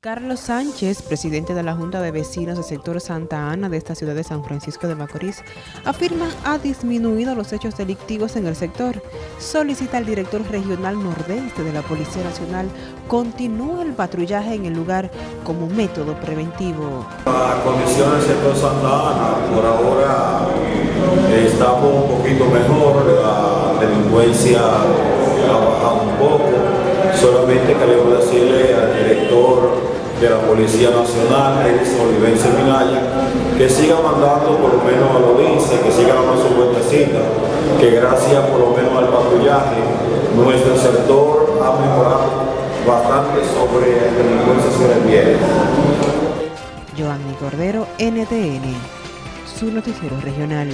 Carlos Sánchez, presidente de la Junta de Vecinos del sector Santa Ana de esta ciudad de San Francisco de Macorís, afirma ha disminuido los hechos delictivos en el sector. Solicita al director regional nordeste de la Policía Nacional continúe el patrullaje en el lugar como método preventivo. La condición del sector Santa Ana, por ahora estamos un poquito mejor, la delincuencia ha bajado un poco, solamente queremos decirle al director de la Policía Nacional, Edison Olivense Minaya, que siga mandando por lo menos a los lince, que siga dando su vueltecita, que gracias por lo menos al patrullaje, nuestro sector ha mejorado bastante sobre el delincuencia se refiere. Joanny Cordero, NTN, su noticiero regional.